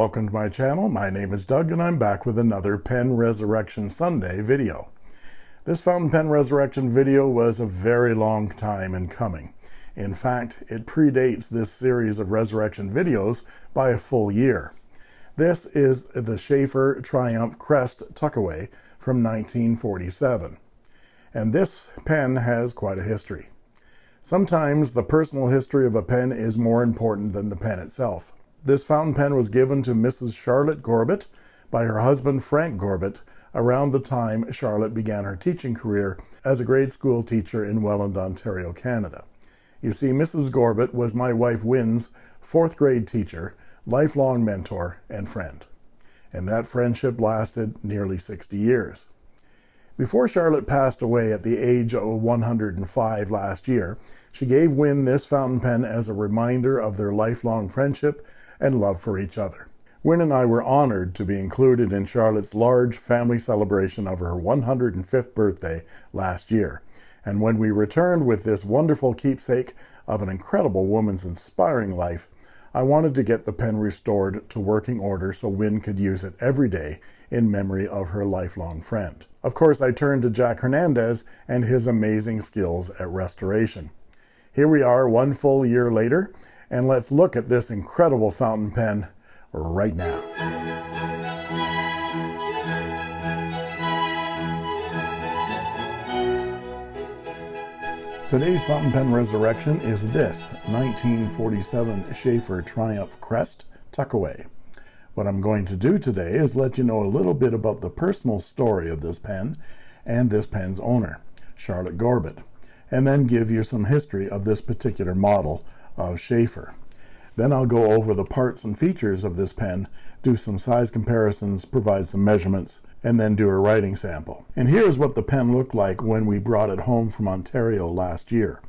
Welcome to my channel. My name is Doug and I'm back with another Pen Resurrection Sunday video. This fountain pen resurrection video was a very long time in coming. In fact, it predates this series of resurrection videos by a full year. This is the Sheaffer Triumph Crest Tuckaway from 1947. And this pen has quite a history. Sometimes the personal history of a pen is more important than the pen itself. This fountain pen was given to Mrs. Charlotte Gorbett by her husband Frank Gorbett around the time Charlotte began her teaching career as a grade school teacher in Welland, Ontario, Canada. You see, Mrs. Gorbett was my wife Wynn's fourth grade teacher, lifelong mentor, and friend. And that friendship lasted nearly 60 years. Before Charlotte passed away at the age of 105 last year, she gave Wynn this fountain pen as a reminder of their lifelong friendship and love for each other. Wynn and I were honored to be included in Charlotte's large family celebration of her 105th birthday last year. And when we returned with this wonderful keepsake of an incredible woman's inspiring life, I wanted to get the pen restored to working order so Wynn could use it every day in memory of her lifelong friend. Of course, I turned to Jack Hernandez and his amazing skills at restoration. Here we are one full year later, and let's look at this incredible fountain pen right now. Today's fountain pen resurrection is this 1947 Sheaffer Triumph Crest Tuckaway. What I'm going to do today is let you know a little bit about the personal story of this pen and this pen's owner, Charlotte Gorbett, and then give you some history of this particular model of Sheaffer. Then I'll go over the parts and features of this pen, do some size comparisons, provide some measurements, and then do a writing sample. And here's what the pen looked like when we brought it home from Ontario last year.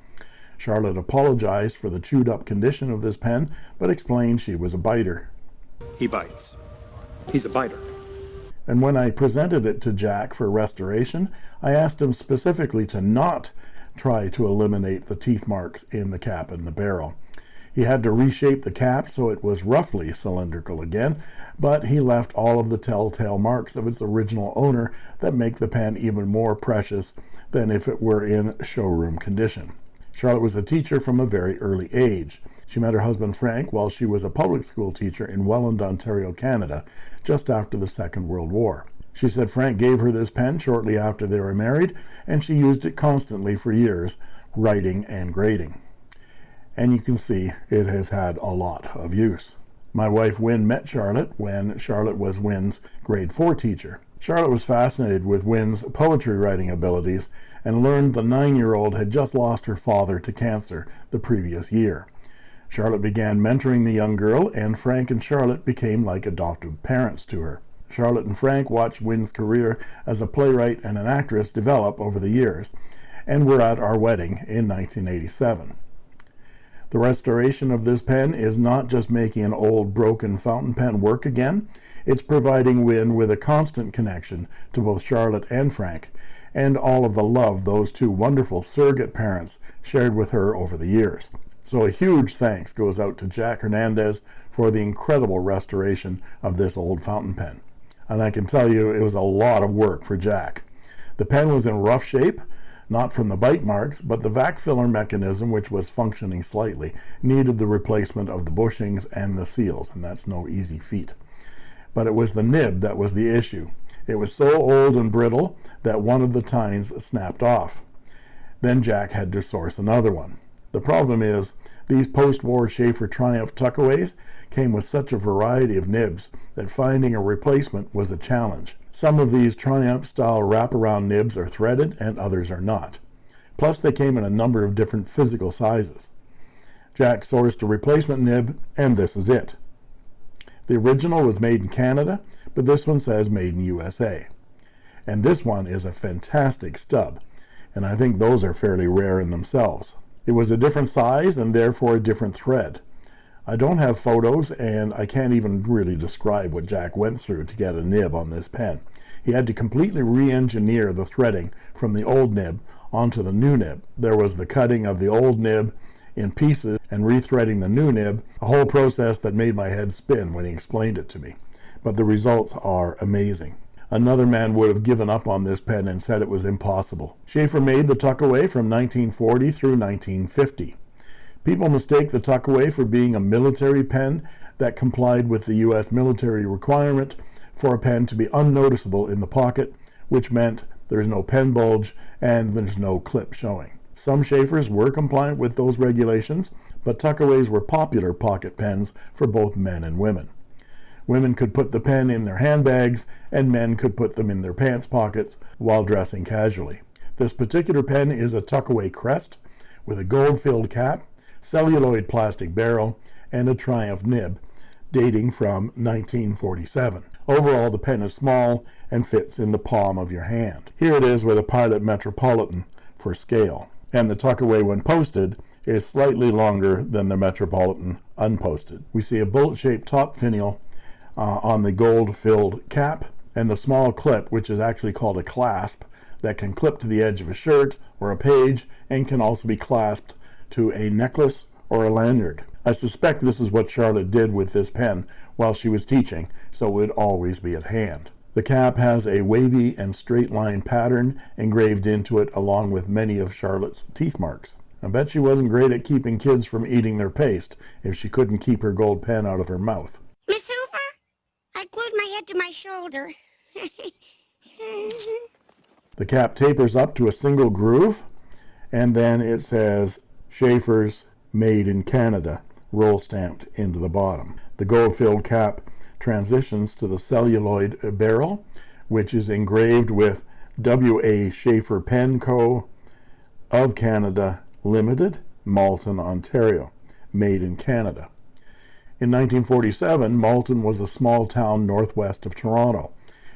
Charlotte apologized for the chewed up condition of this pen, but explained she was a biter. He bites. He's a biter. And when I presented it to Jack for restoration, I asked him specifically to not try to eliminate the teeth marks in the cap and the barrel. He had to reshape the cap so it was roughly cylindrical again, but he left all of the telltale marks of its original owner that make the pen even more precious than if it were in showroom condition. Charlotte was a teacher from a very early age. She met her husband Frank while she was a public school teacher in Welland, Ontario, Canada, just after the Second World War. She said Frank gave her this pen shortly after they were married, and she used it constantly for years, writing and grading and you can see it has had a lot of use. My wife Wynn met Charlotte when Charlotte was Wynn's grade 4 teacher. Charlotte was fascinated with Wynn's poetry writing abilities and learned the nine-year-old had just lost her father to cancer the previous year. Charlotte began mentoring the young girl, and Frank and Charlotte became like adoptive parents to her. Charlotte and Frank watched Wynn's career as a playwright and an actress develop over the years, and were at our wedding in 1987. The restoration of this pen is not just making an old broken fountain pen work again, it's providing Wynn with a constant connection to both Charlotte and Frank, and all of the love those two wonderful surrogate parents shared with her over the years. So a huge thanks goes out to Jack Hernandez for the incredible restoration of this old fountain pen. And I can tell you it was a lot of work for Jack. The pen was in rough shape, not from the bite marks, but the vac filler mechanism, which was functioning slightly, needed the replacement of the bushings and the seals, and that's no easy feat. But it was the nib that was the issue. It was so old and brittle that one of the tines snapped off. Then Jack had to source another one. The problem is, these post-war Sheaffer Triumph tuckaways came with such a variety of nibs that finding a replacement was a challenge. Some of these Triumph style wraparound nibs are threaded and others are not. Plus they came in a number of different physical sizes. Jack sourced a replacement nib and this is it. The original was made in Canada, but this one says made in USA. And this one is a fantastic stub, and I think those are fairly rare in themselves. It was a different size and therefore a different thread. I don't have photos and I can't even really describe what Jack went through to get a nib on this pen. He had to completely re-engineer the threading from the old nib onto the new nib. There was the cutting of the old nib in pieces and rethreading the new nib, a whole process that made my head spin when he explained it to me. But the results are amazing. Another man would have given up on this pen and said it was impossible. Sheaffer made the tuckaway from 1940 through 1950. People mistake the tuckaway for being a military pen that complied with the U.S. military requirement for a pen to be unnoticeable in the pocket, which meant there's no pen bulge and there's no clip showing. Some Sheaffers were compliant with those regulations, but tuckaways were popular pocket pens for both men and women. Women could put the pen in their handbags, and men could put them in their pants pockets while dressing casually. This particular pen is a tuckaway crest with a gold-filled cap, celluloid plastic barrel, and a Triumph nib, dating from 1947. Overall, the pen is small and fits in the palm of your hand. Here it is with a Pilot Metropolitan for scale, and the tuckaway when posted is slightly longer than the Metropolitan unposted. We see a bullet-shaped top finial uh, on the gold-filled cap, and the small clip, which is actually called a clasp, that can clip to the edge of a shirt or a page and can also be clasped to a necklace or a lanyard. I suspect this is what Charlotte did with this pen while she was teaching, so it would always be at hand. The cap has a wavy and straight line pattern engraved into it along with many of Charlotte's teeth marks. I bet she wasn't great at keeping kids from eating their paste if she couldn't keep her gold pen out of her mouth. Miss Hoover, I glued my head to my shoulder. the cap tapers up to a single groove and then it says Sheaffer's Made in Canada roll stamped into the bottom. The gold-filled cap transitions to the celluloid barrel, which is engraved with W.A. Sheaffer Pen Co. of Canada Limited, Malton, Ontario, made in Canada. In 1947, Malton was a small town northwest of Toronto.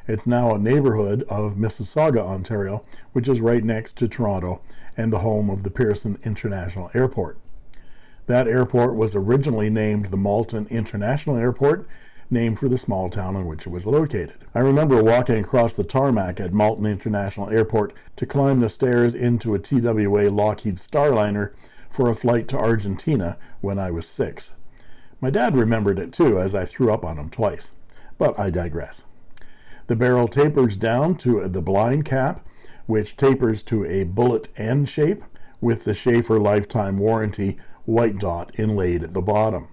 It's now a neighborhood of Mississauga, Ontario, which is right next to Toronto and the home of the Pearson International Airport. That airport was originally named the Malton International Airport, named for the small town in which it was located. I remember walking across the tarmac at Malton International Airport to climb the stairs into a TWA Lockheed Starliner for a flight to Argentina when I was six. My dad remembered it too, as I threw up on him twice. But I digress. The barrel tapers down to the blind cap, which tapers to a bullet end shape with the Sheaffer lifetime warranty white dot inlaid at the bottom.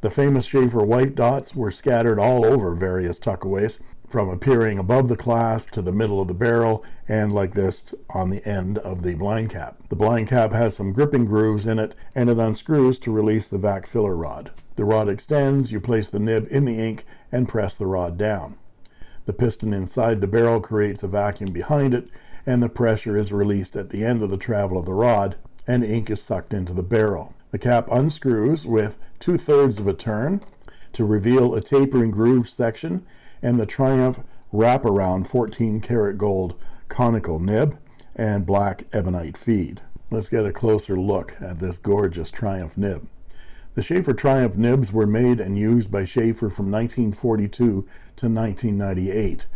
The famous Sheaffer white dots were scattered all over various tuckaways, from appearing above the clasp to the middle of the barrel and like this on the end of the blind cap. The blind cap has some gripping grooves in it and it unscrews to release the vac filler rod. The rod extends, you place the nib in the ink and press the rod down. The piston inside the barrel creates a vacuum behind it and the pressure is released at the end of the travel of the rod and ink is sucked into the barrel. The cap unscrews with two-thirds of a turn to reveal a tapering groove section and the Triumph wraparound 14 karat gold conical nib and black ebonite feed. Let's get a closer look at this gorgeous Triumph nib. The Sheaffer Triumph nibs were made and used by Sheaffer from 1942 to 1998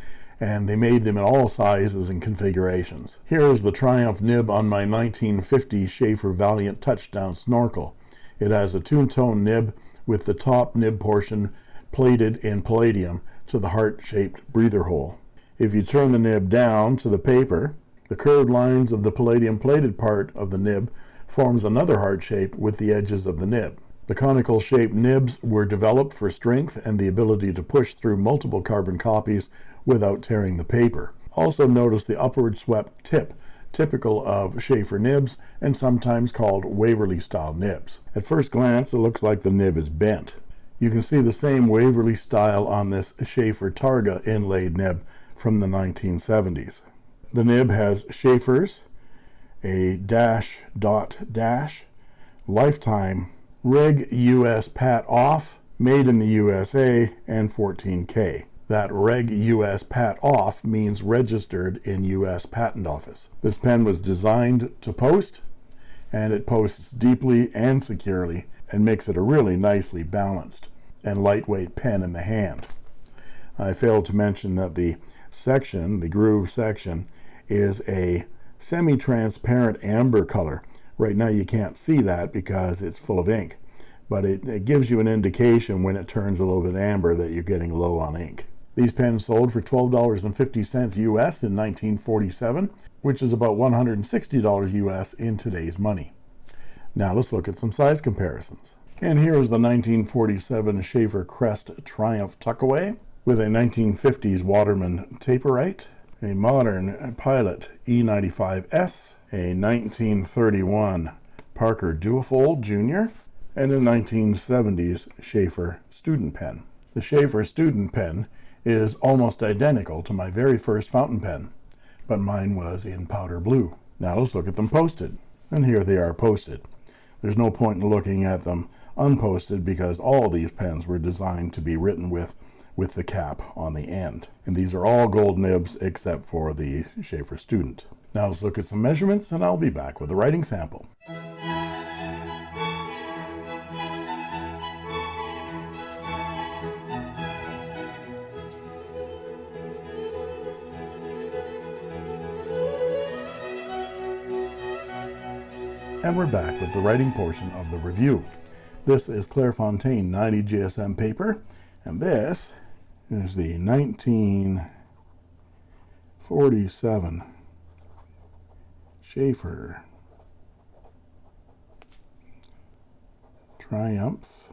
and they made them in all sizes and configurations. Here is the Triumph nib on my 1950 Sheaffer Valiant Touchdown snorkel. It has a two-tone nib with the top nib portion plated in palladium to the heart-shaped breather hole. If you turn the nib down to the paper, the curved lines of the palladium plated part of the nib forms another heart shape with the edges of the nib. The conical shaped nibs were developed for strength and the ability to push through multiple carbon copies without tearing the paper. Also notice the upward swept tip, typical of Sheaffer nibs and sometimes called Waverly style nibs. At first glance it looks like the nib is bent. You can see the same Waverly style on this Sheaffer Targa inlaid nib from the 1970s. The nib has Sheaffer's, a dash dot dash, lifetime, reg US pat off, made in the USA, and 14K that Reg US Pat Off means registered in US Patent Office. This pen was designed to post and it posts deeply and securely and makes it a really nicely balanced and lightweight pen in the hand. I failed to mention that the section, the groove section, is a semi-transparent amber color Right now you can't see that because it's full of ink, but it, it gives you an indication when it turns a little bit amber that you're getting low on ink. These pens sold for $12.50 US in 1947, which is about $160 US in today's money. Now let's look at some size comparisons. And here is the 1947 Sheaffer Crest Triumph Tuckaway with a 1950s Waterman Taperite, a modern Pilot E95S, a 1931 Parker Duofold Jr., and a 1970s Sheaffer Student Pen. The Sheaffer Student Pen is almost identical to my very first fountain pen, but mine was in powder blue. Now let's look at them posted. And here they are posted. There's no point in looking at them unposted because all these pens were designed to be written with with the cap on the end. And these are all gold nibs except for the Sheaffer Student. Now let's look at some measurements and I'll be back with a writing sample. And we're back with the writing portion of the review. This is Clairefontaine 90 GSM paper, and this is the 1947 Sheaffer Triumph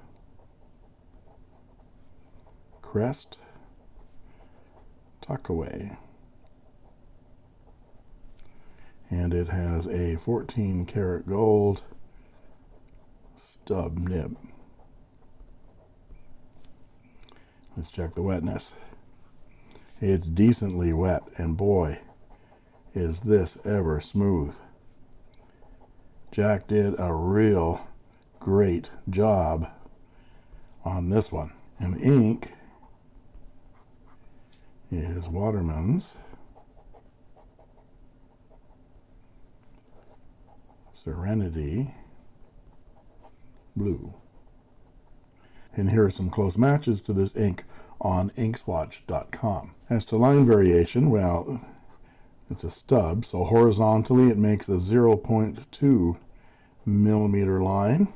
Crest Tuckaway and it has a 14 karat gold stub nib. Let's check the wetness. It's decently wet and boy is this ever smooth. Jack did a real great job on this one. And ink is Waterman's Serenity Blue. And here are some close matches to this ink on inkswatch.com. As to line variation, well, it's a stub, so horizontally it makes a 0.2 millimeter line,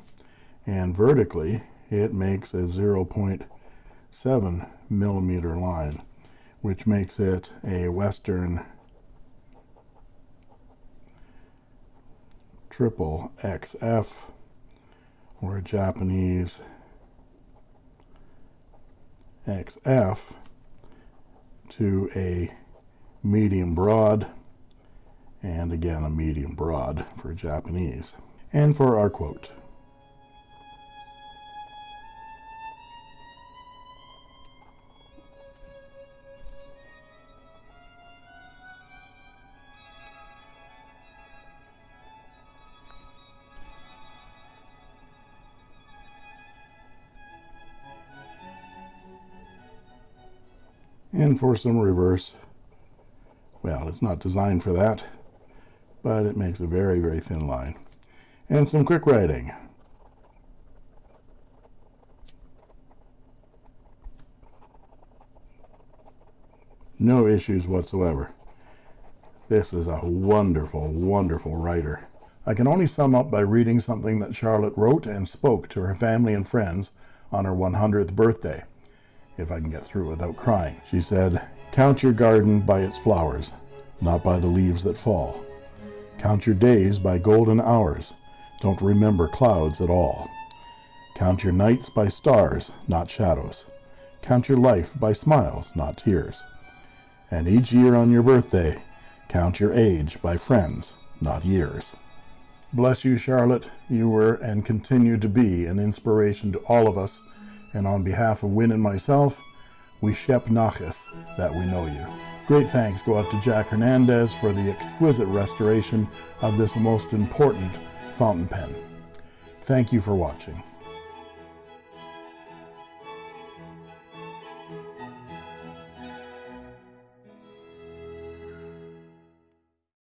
and vertically it makes a 0.7 millimeter line, which makes it a Western triple XF or a Japanese XF to a medium broad and again a medium broad for Japanese. And for our quote. and for some reverse well it's not designed for that but it makes a very very thin line. And some quick writing. No issues whatsoever. This is a wonderful wonderful writer. I can only sum up by reading something that Charlotte wrote and spoke to her family and friends on her 100th birthday if I can get through without crying. She said, Count your garden by its flowers, not by the leaves that fall. Count your days by golden hours. Don't remember clouds at all. Count your nights by stars, not shadows. Count your life by smiles, not tears. And each year on your birthday, count your age by friends, not years. Bless you, Charlotte. You were and continue to be an inspiration to all of us and on behalf of Wynn and myself, we shep nachas that we know you. Great thanks go out to Jack Hernandez for the exquisite restoration of this most important fountain pen. Thank you for watching.